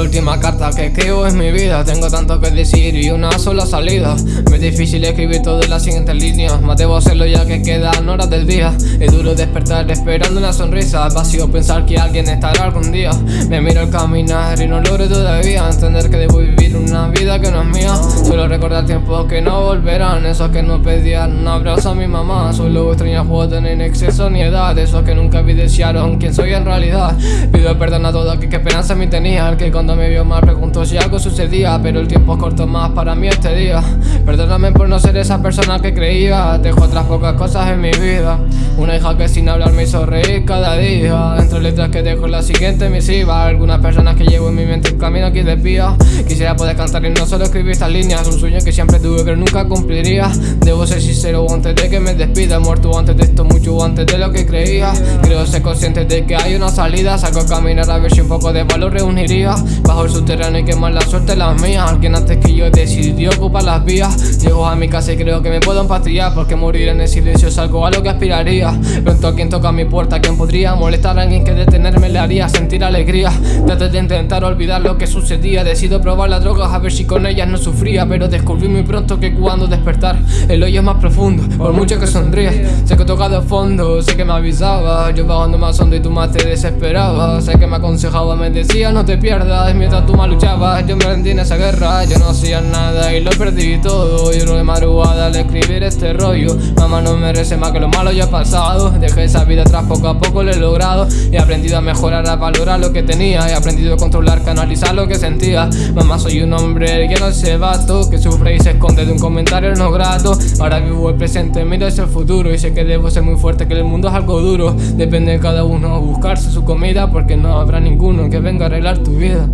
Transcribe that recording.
La última carta que escribo es mi vida. Tengo tanto que decir y una sola salida. Me es difícil escribir todo en las siguientes líneas. Más debo hacerlo ya que quedan horas del día. Es duro despertar esperando una sonrisa. Vacío pensar que alguien estará algún día. Me miro al caminar y no logro todavía Entender que debo vivir una vida que no es mía. Solo recordar tiempos que no volverán. Esos que no pedían un abrazo a mi mamá. Solo extraño juego tener exceso ni edad. Esos que nunca evidenciaron quién soy en realidad. Pido perdón a todos que, que esperanza me tenían Que cuando me vio mal pregunto si algo sucedía Pero el tiempo es corto más para mí este día. Perdóname por no ser esa persona que creía. Dejo otras pocas cosas en mi vida. Una hija que sin hablar me hizo reír cada día. Entre letras que dejo la siguiente misiva. Algunas personas que llevo en mi mente el camino aquí desvía. Quisiera poder cantar y no solo escribir estas líneas. Un sueño que siempre tuve pero nunca cumpliría. Debo ser sincero antes de que me despida. Muerto antes de esto, mucho antes de lo que creía. Creo ser consciente de que hay una salida. Saco a caminar a ver si un poco de valor reuniría Bajo el subterráneo y quemar la suerte las mías. Alguien antes que yo decidió ocupar las vías. Llego a mi casa y creo que me puedo empatrillar Porque morir en el silencio es algo a lo que aspiraría. Pronto a quien toca mi puerta, quien podría molestar a alguien que detenerme le haría sentir alegría Traté de intentar olvidar lo que sucedía. Decido probar las drogas a ver si con ellas no sufría. Pero descubrí muy pronto que cuando despertar El hoyo es más profundo, por mucho que sonríe Sé que he tocado fondo, sé que me avisaba. Yo bajando más hondo y tú más te desesperabas Sé que me aconsejaba, me decía no te pierdas Mientras tú más luchabas, yo me rendí en esa guerra. Yo no hacía nada y lo perdí todo. Yo de madrugada al escribir este rollo Mamá no merece más que lo malo ya pasado. Dejé esa vida atrás, poco a poco lo he logrado. He aprendido a mejorar, a valorar lo que tenía. He aprendido a controlar, canalizar lo que sentía. Mamá soy un hombre que no se vato Que sufre y se esconde de un comentario no grato. Ahora vivo el presente, miro hacia el futuro Y sé que debo ser muy fuerte, que el mundo es algo duro. Depende de cada uno buscarse su comida Porque no habrá ninguno que venga a arreglar tu vida